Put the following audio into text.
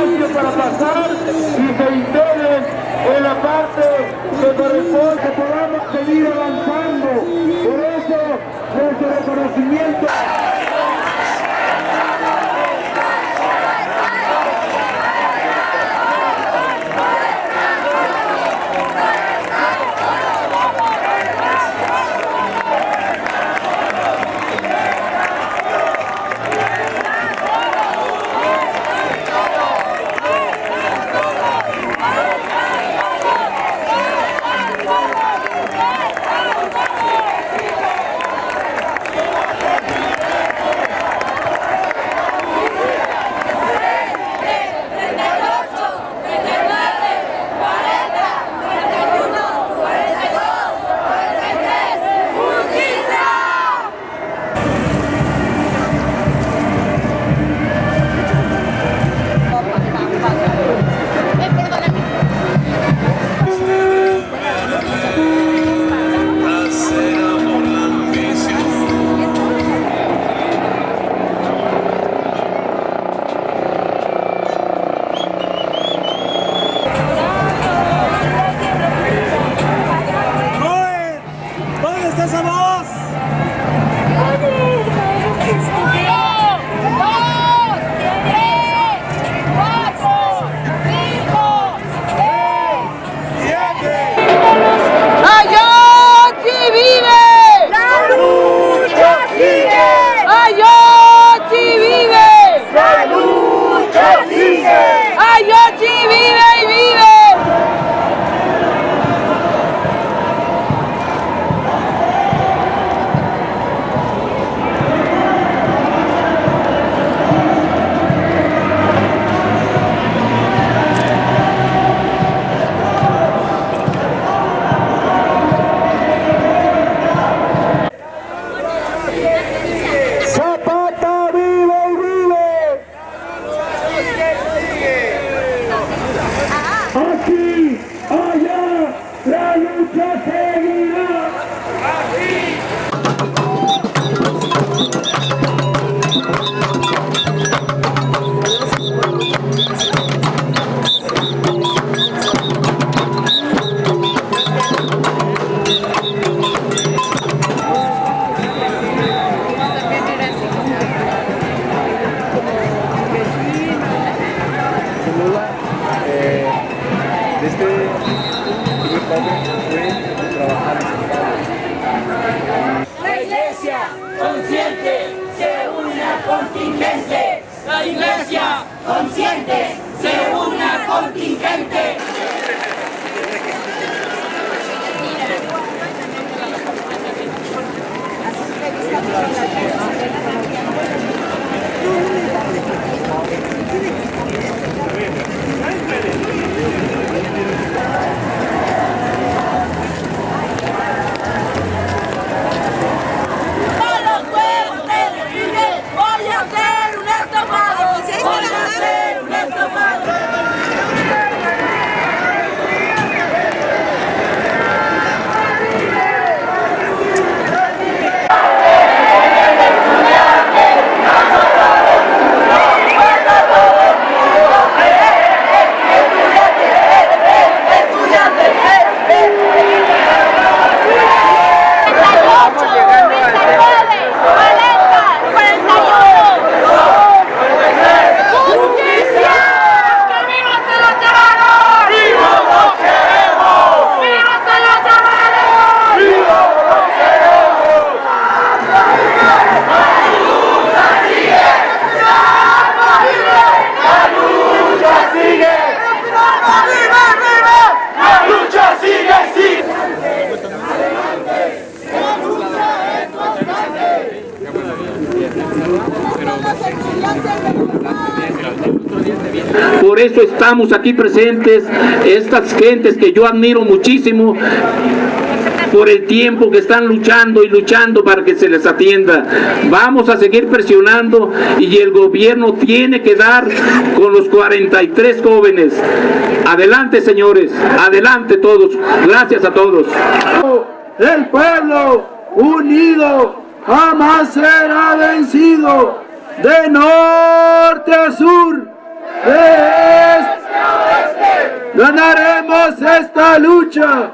para pasar y se integren en la parte que corresponde, que podamos seguir avanzando. Por eso, nuestro reconocimiento. Por eso estamos aquí presentes, estas gentes que yo admiro muchísimo, por el tiempo que están luchando y luchando para que se les atienda. Vamos a seguir presionando y el gobierno tiene que dar con los 43 jóvenes. Adelante, señores, adelante todos. Gracias a todos. El pueblo unido jamás será vencido. De norte a sur. ¡Ganaremos esta lucha!